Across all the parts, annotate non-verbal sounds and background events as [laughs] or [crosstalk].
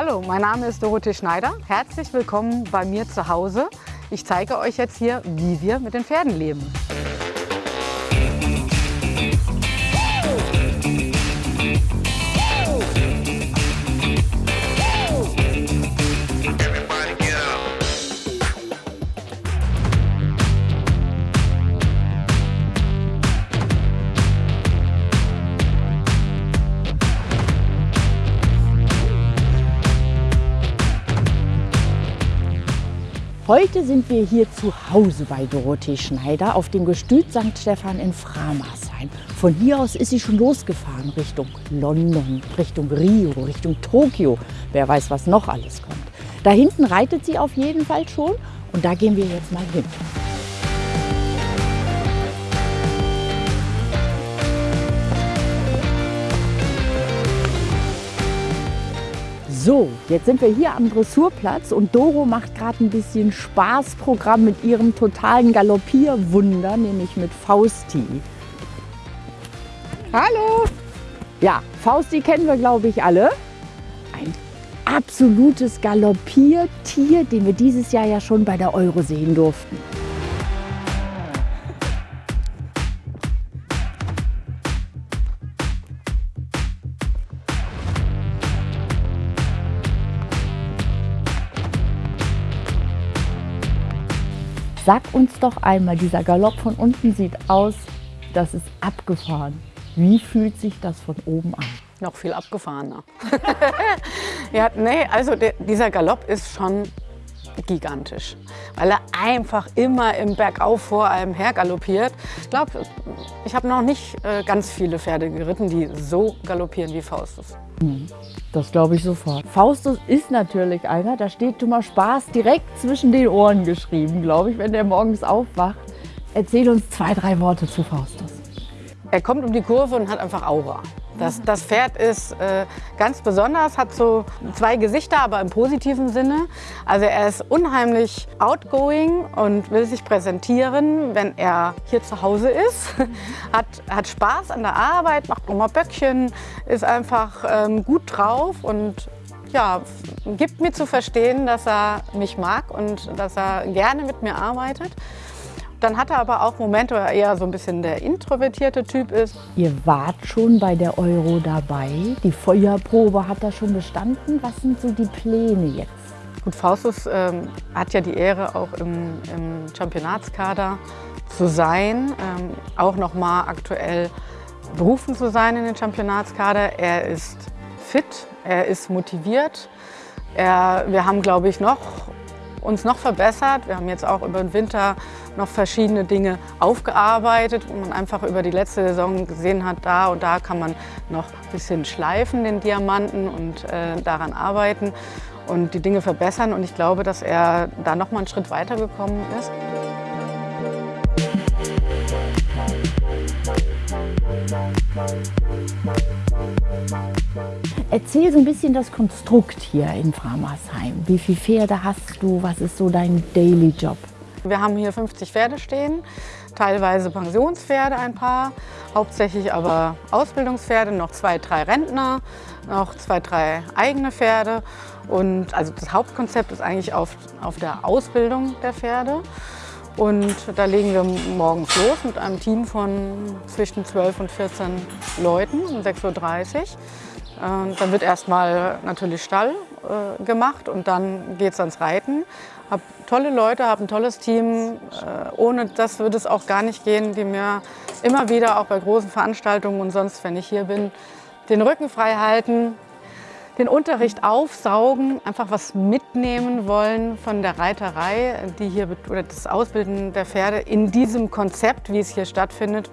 Hallo, mein Name ist Dorothee Schneider. Herzlich willkommen bei mir zu Hause. Ich zeige euch jetzt hier, wie wir mit den Pferden leben. Heute sind wir hier zu Hause bei Dorothee Schneider auf dem Gestüt St. Stephan in Framarsheim. Von hier aus ist sie schon losgefahren Richtung London, Richtung Rio, Richtung Tokio. Wer weiß, was noch alles kommt. Da hinten reitet sie auf jeden Fall schon und da gehen wir jetzt mal hin. So, jetzt sind wir hier am Dressurplatz und Doro macht gerade ein bisschen Spaßprogramm mit ihrem totalen Galoppierwunder, nämlich mit Fausti. Hallo! Ja, Fausti kennen wir, glaube ich, alle. Ein absolutes Galoppiertier, den wir dieses Jahr ja schon bei der Euro sehen durften. Sag uns doch einmal, dieser Galopp von unten sieht aus, das ist abgefahren. Wie fühlt sich das von oben an? Noch viel abgefahrener. [laughs] ja, nee, also der, dieser Galopp ist schon gigantisch, weil er einfach immer im Bergauf vor einem her galoppiert. Ich glaube, ich habe noch nicht äh, ganz viele Pferde geritten, die so galoppieren wie Faustus. Hm, das glaube ich sofort. Faustus ist natürlich einer, da steht Thomas Spaß direkt zwischen den Ohren geschrieben, glaube ich, wenn der morgens aufwacht. Erzähl uns zwei, drei Worte zu Faustus. Er kommt um die Kurve und hat einfach Aura. Das, das Pferd ist äh, ganz besonders, hat so zwei Gesichter, aber im positiven Sinne. Also er ist unheimlich outgoing und will sich präsentieren, wenn er hier zu Hause ist. [laughs] hat, hat Spaß an der Arbeit, macht immer Böckchen, ist einfach ähm, gut drauf und ja, gibt mir zu verstehen, dass er mich mag und dass er gerne mit mir arbeitet. Dann hat er aber auch Momente, wo er eher so ein bisschen der introvertierte Typ ist. Ihr wart schon bei der Euro dabei. Die Feuerprobe hat er schon bestanden. Was sind so die Pläne jetzt? Gut, Faustus ähm, hat ja die Ehre, auch im, im Championatskader zu sein, ähm, auch noch mal aktuell berufen zu sein in den Championatskader. Er ist fit, er ist motiviert. Er, wir haben, glaube ich, noch uns noch verbessert. Wir haben jetzt auch über den Winter noch verschiedene Dinge aufgearbeitet, wo man einfach über die letzte Saison gesehen hat, da und da kann man noch ein bisschen schleifen, den Diamanten und äh, daran arbeiten und die Dinge verbessern. Und ich glaube, dass er da noch mal einen Schritt weiter gekommen ist. Erzähl so ein bisschen das Konstrukt hier in Framarsheim. Wie viele Pferde hast du? Was ist so dein Daily Job? Wir haben hier 50 Pferde stehen, teilweise Pensionspferde ein paar, hauptsächlich aber Ausbildungspferde, noch zwei, drei Rentner, noch zwei, drei eigene Pferde. Und also das Hauptkonzept ist eigentlich auf, auf der Ausbildung der Pferde. Und da legen wir morgens los mit einem Team von zwischen 12 und 14 Leuten um 6.30 Uhr. Dann wird erstmal natürlich Stall äh, gemacht und dann geht es ans Reiten. Hab tolle Leute, habe ein tolles Team. Äh, ohne das würde es auch gar nicht gehen, die mir immer wieder auch bei großen Veranstaltungen und sonst, wenn ich hier bin, den Rücken frei halten, den Unterricht aufsaugen, einfach was mitnehmen wollen von der Reiterei, die hier oder das Ausbilden der Pferde in diesem Konzept, wie es hier stattfindet,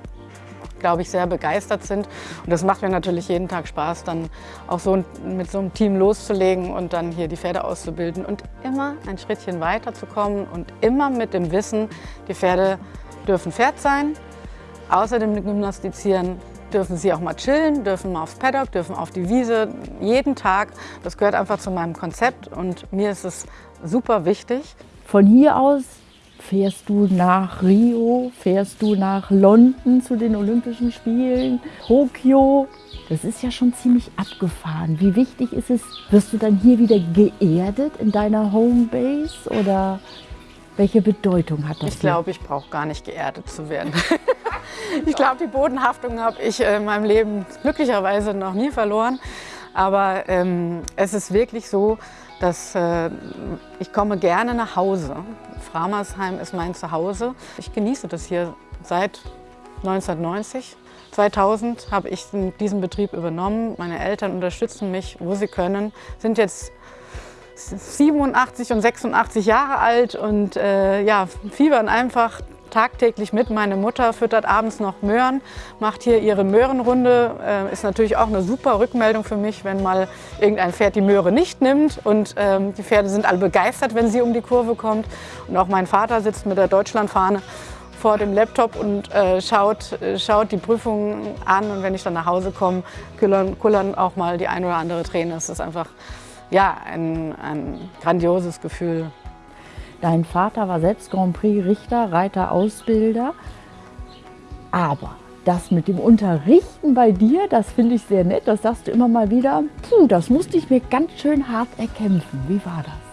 glaube ich, sehr begeistert sind. Und das macht mir natürlich jeden Tag Spaß, dann auch so mit so einem Team loszulegen und dann hier die Pferde auszubilden und immer ein Schrittchen weiterzukommen und immer mit dem Wissen, die Pferde dürfen Pferd sein, außerdem Gymnastizieren dürfen sie auch mal chillen, dürfen mal aufs Paddock, dürfen auf die Wiese, jeden Tag. Das gehört einfach zu meinem Konzept und mir ist es super wichtig. Von hier aus Fährst du nach Rio? Fährst du nach London zu den Olympischen Spielen? Tokio? Das ist ja schon ziemlich abgefahren. Wie wichtig ist es, wirst du dann hier wieder geerdet in deiner Homebase oder welche Bedeutung hat das? Ich glaube, ich brauche gar nicht geerdet zu werden. [laughs] ich glaube, die Bodenhaftung habe ich in meinem Leben glücklicherweise noch nie verloren. Aber ähm, es ist wirklich so, dass äh, ich komme gerne nach Hause. Framersheim ist mein Zuhause. Ich genieße das hier seit 1990. 2000 habe ich diesen Betrieb übernommen. Meine Eltern unterstützen mich, wo sie können, sind jetzt 87 und 86 Jahre alt und äh, ja, fiebern einfach tagtäglich mit. Meine Mutter füttert abends noch Möhren, macht hier ihre Möhrenrunde. Äh, ist natürlich auch eine super Rückmeldung für mich, wenn mal irgendein Pferd die Möhre nicht nimmt. Und ähm, die Pferde sind alle begeistert, wenn sie um die Kurve kommt. Und auch mein Vater sitzt mit der Deutschlandfahne vor dem Laptop und äh, schaut, äh, schaut die Prüfungen an. Und wenn ich dann nach Hause komme, kullern, kullern auch mal die ein oder andere Träne. Das ist einfach ja, ein, ein grandioses Gefühl. Dein Vater war selbst Grand Prix Richter, Reiter, Ausbilder. Aber das mit dem Unterrichten bei dir, das finde ich sehr nett. Das sagst du immer mal wieder. Puh, das musste ich mir ganz schön hart erkämpfen. Wie war das?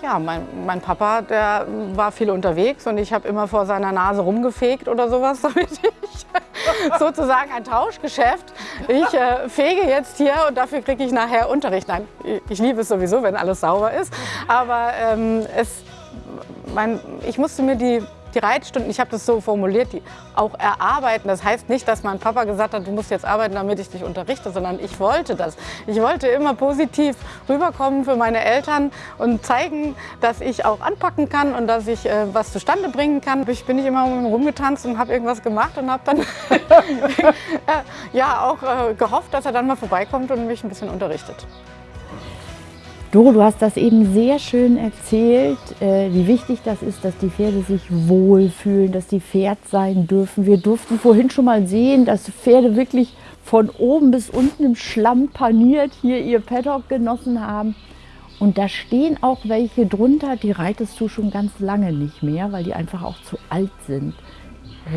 Ja, mein, mein, Papa, der war viel unterwegs und ich habe immer vor seiner Nase rumgefegt oder sowas, [laughs] damit ich sozusagen ein Tauschgeschäft. Ich äh, fege jetzt hier und dafür kriege ich nachher Unterricht. Nein, ich liebe es sowieso, wenn alles sauber ist, aber ähm, es, mein, ich musste mir die die Reitstunden, ich habe das so formuliert, die auch erarbeiten. Das heißt nicht, dass mein Papa gesagt hat, du musst jetzt arbeiten, damit ich dich unterrichte, sondern ich wollte das. Ich wollte immer positiv rüberkommen für meine Eltern und zeigen, dass ich auch anpacken kann und dass ich äh, was zustande bringen kann. Ich bin nicht immer rumgetanzt und habe irgendwas gemacht und habe dann [laughs] äh, ja auch äh, gehofft, dass er dann mal vorbeikommt und mich ein bisschen unterrichtet. Doro, du hast das eben sehr schön erzählt, äh, wie wichtig das ist, dass die Pferde sich wohlfühlen, dass die Pferd sein dürfen. Wir durften vorhin schon mal sehen, dass Pferde wirklich von oben bis unten im Schlamm paniert hier ihr Paddock genossen haben. Und da stehen auch welche drunter, die reitest du schon ganz lange nicht mehr, weil die einfach auch zu alt sind.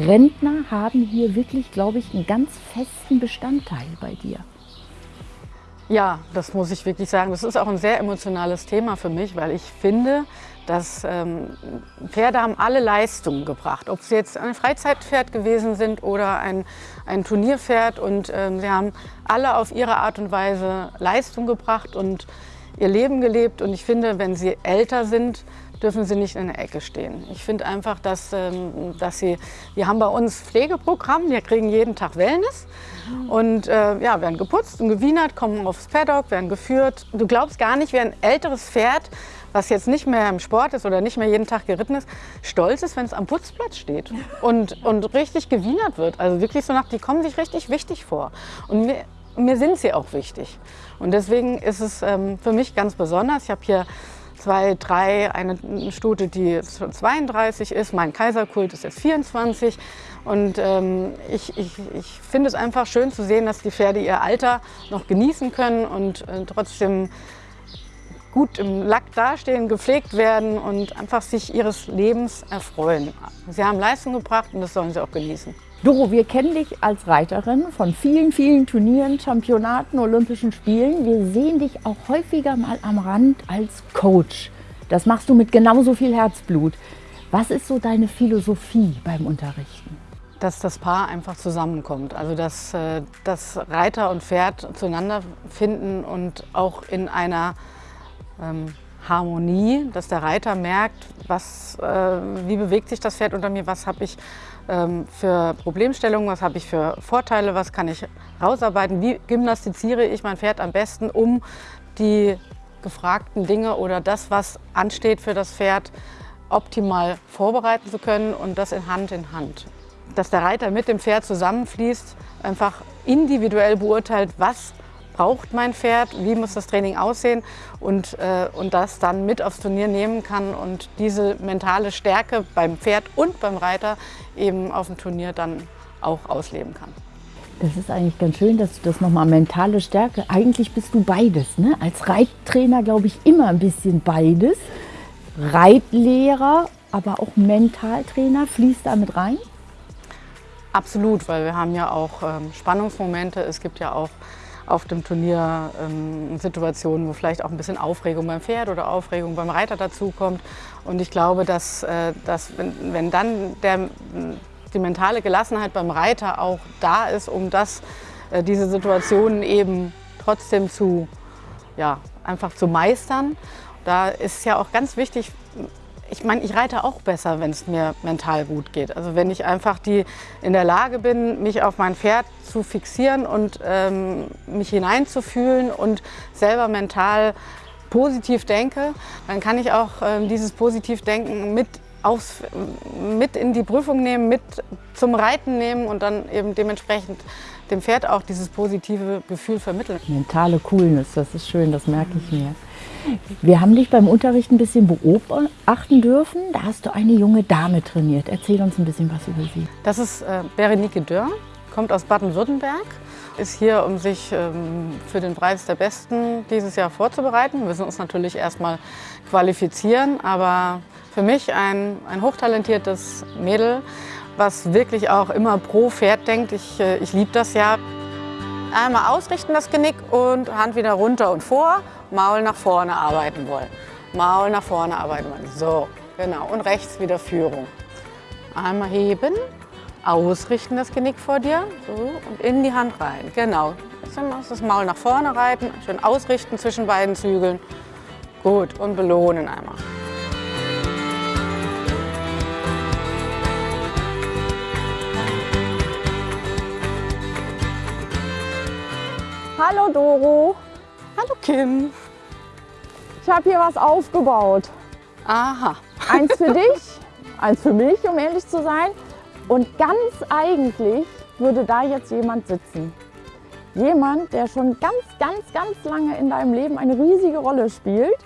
Rentner haben hier wirklich, glaube ich, einen ganz festen Bestandteil bei dir. Ja, das muss ich wirklich sagen. Das ist auch ein sehr emotionales Thema für mich, weil ich finde, dass ähm, Pferde haben alle Leistungen gebracht. Ob sie jetzt ein Freizeitpferd gewesen sind oder ein, ein Turnierpferd. Und ähm, sie haben alle auf ihre Art und Weise Leistung gebracht und ihr Leben gelebt. Und ich finde, wenn sie älter sind, dürfen sie nicht in der Ecke stehen. Ich finde einfach, dass, ähm, dass sie, wir haben bei uns Pflegeprogramm, wir kriegen jeden Tag Wellness und äh, ja, werden geputzt und gewienert, kommen aufs Paddock, werden geführt. Du glaubst gar nicht, wie ein älteres Pferd, was jetzt nicht mehr im Sport ist oder nicht mehr jeden Tag geritten ist, stolz ist, wenn es am Putzplatz steht und, und richtig gewienert wird. Also wirklich so nach, die kommen sich richtig wichtig vor. Und mir, mir sind sie auch wichtig. Und deswegen ist es ähm, für mich ganz besonders. Ich habe hier zwei, drei, eine Stute, die 32 ist, mein Kaiserkult ist jetzt 24 und ähm, ich, ich, ich finde es einfach schön zu sehen, dass die Pferde ihr Alter noch genießen können und äh, trotzdem gut im Lack dastehen, gepflegt werden und einfach sich ihres Lebens erfreuen. Sie haben Leistung gebracht und das sollen sie auch genießen. Doro, wir kennen dich als Reiterin von vielen, vielen Turnieren, Championaten, Olympischen Spielen. Wir sehen dich auch häufiger mal am Rand als Coach. Das machst du mit genauso viel Herzblut. Was ist so deine Philosophie beim Unterrichten? Dass das Paar einfach zusammenkommt. Also dass, äh, dass Reiter und Pferd zueinander finden und auch in einer ähm, Harmonie, dass der Reiter merkt, was, äh, wie bewegt sich das Pferd unter mir, was habe ich für Problemstellungen, was habe ich für Vorteile, was kann ich rausarbeiten, wie gymnastiziere ich mein Pferd am besten, um die gefragten Dinge oder das, was ansteht für das Pferd, optimal vorbereiten zu können und das in Hand in Hand. Dass der Reiter mit dem Pferd zusammenfließt, einfach individuell beurteilt, was braucht mein Pferd, wie muss das Training aussehen und, äh, und das dann mit aufs Turnier nehmen kann und diese mentale Stärke beim Pferd und beim Reiter eben auf dem Turnier dann auch ausleben kann. Das ist eigentlich ganz schön, dass du das nochmal mentale Stärke, eigentlich bist du beides. Ne? Als Reittrainer glaube ich immer ein bisschen beides. Reitlehrer aber auch Mentaltrainer. Fließt da mit rein? Absolut, weil wir haben ja auch ähm, Spannungsmomente. Es gibt ja auch auf dem Turnier ähm, Situationen, wo vielleicht auch ein bisschen Aufregung beim Pferd oder Aufregung beim Reiter dazukommt. Und ich glaube, dass, äh, dass wenn, wenn dann der, die mentale Gelassenheit beim Reiter auch da ist, um das, äh, diese Situationen eben trotzdem zu, ja, einfach zu meistern. Da ist ja auch ganz wichtig, ich meine, ich reite auch besser, wenn es mir mental gut geht. Also wenn ich einfach die in der Lage bin, mich auf mein Pferd zu fixieren und ähm, mich hineinzufühlen und selber mental positiv denke, dann kann ich auch ähm, dieses Positivdenken mit, aufs, mit in die Prüfung nehmen, mit zum Reiten nehmen und dann eben dementsprechend dem Pferd auch dieses positive Gefühl vermitteln. Mentale Coolness, das ist schön, das merke ich mir. Wir haben dich beim Unterricht ein bisschen beobachten dürfen. Da hast du eine junge Dame trainiert. Erzähl uns ein bisschen was über sie. Das ist äh, Berenike Dörr, kommt aus Baden-Württemberg, ist hier, um sich ähm, für den Preis der Besten dieses Jahr vorzubereiten. Wir müssen uns natürlich erstmal qualifizieren, aber für mich ein, ein hochtalentiertes Mädel, was wirklich auch immer pro Pferd denkt. Ich, äh, ich liebe das ja. Einmal ausrichten das Genick und Hand wieder runter und vor, Maul nach vorne arbeiten wollen. Maul nach vorne arbeiten wollen. So, genau. Und rechts wieder Führung. Einmal heben, ausrichten das Genick vor dir so, und in die Hand rein. Genau. Jetzt das Maul nach vorne reiten, schön ausrichten zwischen beiden Zügeln. Gut, und belohnen einmal. Hallo Doro. Hallo Kim. Ich habe hier was aufgebaut. Aha. Eins für [laughs] dich, eins für mich, um ehrlich zu sein. Und ganz eigentlich würde da jetzt jemand sitzen. Jemand, der schon ganz, ganz, ganz lange in deinem Leben eine riesige Rolle spielt.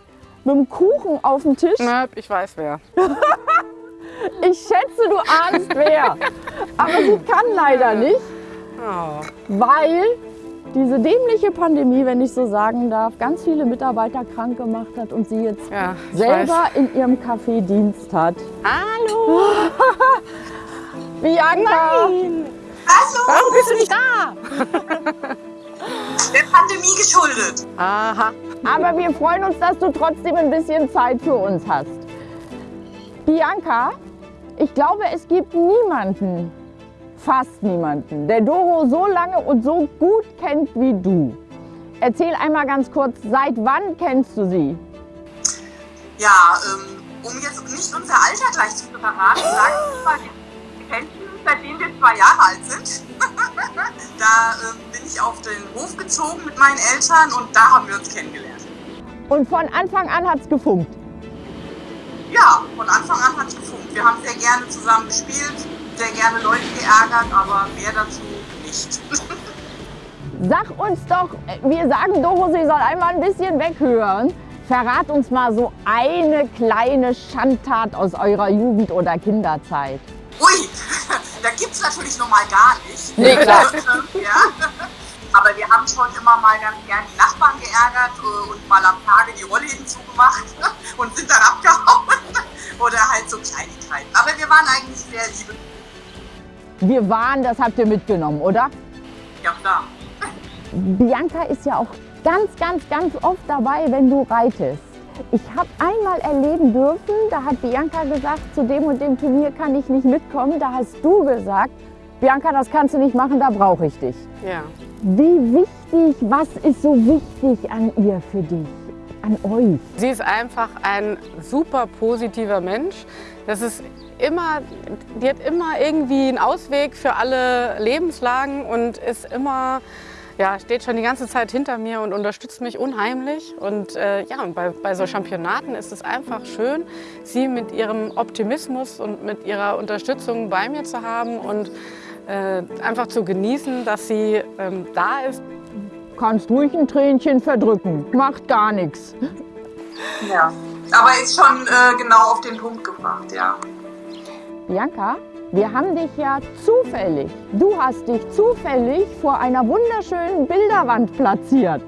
Mit einem Kuchen auf dem Tisch. Na, ich weiß wer. [laughs] ich schätze, du ahnst wer. Aber sie kann leider nicht. Oh. Weil diese dämliche Pandemie, wenn ich so sagen darf, ganz viele Mitarbeiter krank gemacht hat und sie jetzt ja, selber weiß. in ihrem Café Dienst hat. Hallo! [laughs] Bianca! Nein! Hallo! Warum bist du nicht da? [laughs] Der Pandemie geschuldet. Aha. Aber wir freuen uns, dass du trotzdem ein bisschen Zeit für uns hast. Bianca, ich glaube, es gibt niemanden, fast niemanden, der Doro so lange und so gut kennt wie du. Erzähl einmal ganz kurz, seit wann kennst du sie? Ja, ähm, um jetzt nicht unser Alter gleich zu verraten, sage ich mal, wir kennen seitdem wir zwei Jahre alt sind. [laughs] da ähm, bin ich auf den Hof gezogen mit meinen Eltern und da haben wir uns kennengelernt. Und von Anfang an hat es gefunkt? Ja, von Anfang an hat es gefunkt. Wir haben sehr gerne zusammen gespielt, sehr gerne Leute geärgert, aber mehr dazu nicht. Sag uns doch, wir sagen Doro, sie soll einmal ein bisschen weghören. Verrat uns mal so eine kleine Schandtat aus eurer Jugend- oder Kinderzeit. Ui, [laughs] da gibt es natürlich noch mal gar nicht. Nee, klar. [laughs] ja. Aber wir haben schon immer mal ganz gern die Nachbarn geärgert äh, und mal am Tage die Rollläden zugemacht [laughs] und sind dann abgehauen. Oder halt so Kleinigkeiten. Aber wir waren eigentlich sehr liebe wir waren, das habt ihr mitgenommen, oder? Ja, klar. Bianca ist ja auch ganz, ganz, ganz oft dabei, wenn du reitest. Ich habe einmal erleben dürfen, da hat Bianca gesagt, zu dem und dem Turnier kann ich nicht mitkommen. Da hast du gesagt, Bianca, das kannst du nicht machen, da brauche ich dich. Ja. Wie wichtig, was ist so wichtig an ihr für dich, an euch? Sie ist einfach ein super positiver Mensch. Das ist immer, die hat immer irgendwie einen Ausweg für alle Lebenslagen und ist immer, ja, steht schon die ganze Zeit hinter mir und unterstützt mich unheimlich. Und äh, ja, bei, bei so Championaten ist es einfach schön, sie mit ihrem Optimismus und mit ihrer Unterstützung bei mir zu haben und äh, einfach zu genießen, dass sie ähm, da ist. Kannst ruhig ein Tränchen verdrücken, macht gar nichts. Ja, aber ist schon äh, genau auf den Punkt gebracht, ja. Bianca, wir haben dich ja zufällig, du hast dich zufällig vor einer wunderschönen Bilderwand platziert.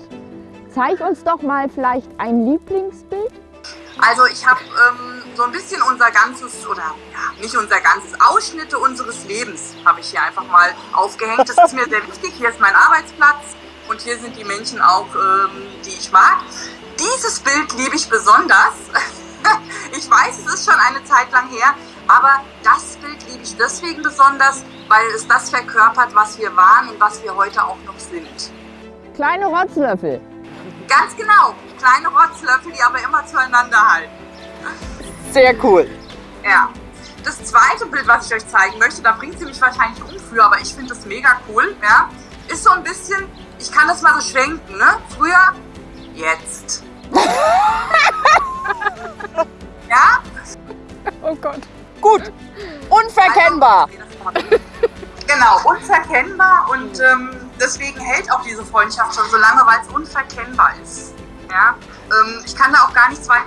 Zeig uns doch mal vielleicht ein Lieblingsbild. Also ich habe ähm, so ein bisschen unser ganzes, oder ja, nicht unser ganzes, Ausschnitte unseres Lebens habe ich hier einfach mal aufgehängt. Das ist mir sehr wichtig. Hier ist mein Arbeitsplatz und hier sind die Menschen auch, ähm, die ich mag. Dieses Bild liebe ich besonders. [laughs] ich weiß, es ist schon eine Zeit lang her, aber das Bild liebe ich deswegen besonders, weil es das verkörpert, was wir waren und was wir heute auch noch sind. Kleine Rotzlöffel. Ganz genau, kleine Rotzlöffel, die aber immer zueinander halten. Sehr cool. Ja. Das zweite Bild, was ich euch zeigen möchte, da bringt sie mich wahrscheinlich um für, aber ich finde das mega cool, ja, ist so ein bisschen, ich kann das mal so schwenken, ne? Früher, jetzt. [laughs] ja? Oh Gott. Gut. Unverkennbar. Also, genau, unverkennbar und ähm, deswegen hält auch diese Freundschaft schon so lange, weil es unverkennbar ist. Ja? Ähm, ich kann da auch gar nichts weiter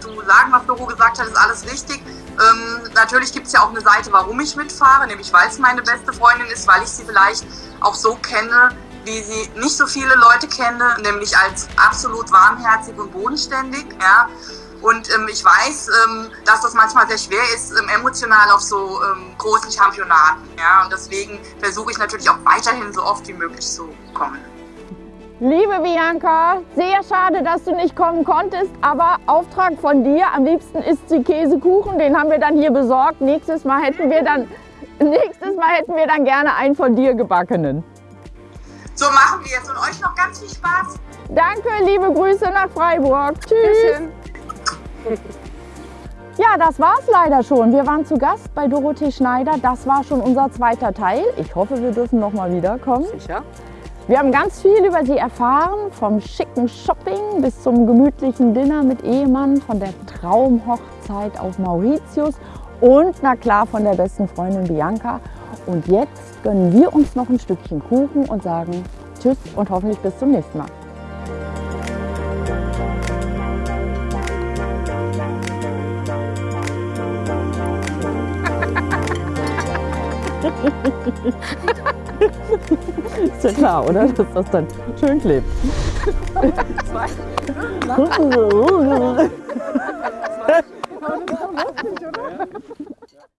so sagen, was Doro gesagt hat, ist alles richtig. Ähm, natürlich gibt es ja auch eine Seite, warum ich mitfahre, nämlich weil es meine beste Freundin ist, weil ich sie vielleicht auch so kenne, wie sie nicht so viele Leute kennen, nämlich als absolut warmherzig und bodenständig. Ja? Und ähm, ich weiß, ähm, dass das manchmal sehr schwer ist, ähm, emotional auf so ähm, großen Championaten. Ja? Und deswegen versuche ich natürlich auch weiterhin so oft wie möglich zu kommen. Liebe Bianca, sehr schade, dass du nicht kommen konntest, aber Auftrag von dir. Am liebsten isst sie Käsekuchen, den haben wir dann hier besorgt. Nächstes Mal hätten wir dann, nächstes Mal hätten wir dann gerne einen von dir gebackenen. So machen wir es und euch noch ganz viel Spaß. Danke, liebe Grüße nach Freiburg. Tschüss. [laughs] Ja, das war's leider schon. Wir waren zu Gast bei Dorothee Schneider. Das war schon unser zweiter Teil. Ich hoffe, wir dürfen noch mal wiederkommen. Sicher. Wir haben ganz viel über sie erfahren, vom schicken Shopping bis zum gemütlichen Dinner mit Ehemann, von der Traumhochzeit auf Mauritius und na klar von der besten Freundin Bianca. Und jetzt gönnen wir uns noch ein Stückchen Kuchen und sagen Tschüss und hoffentlich bis zum nächsten Mal. [laughs] Ist ja klar, oder? Dass das dann schön klebt. [laughs] [laughs] Zwei.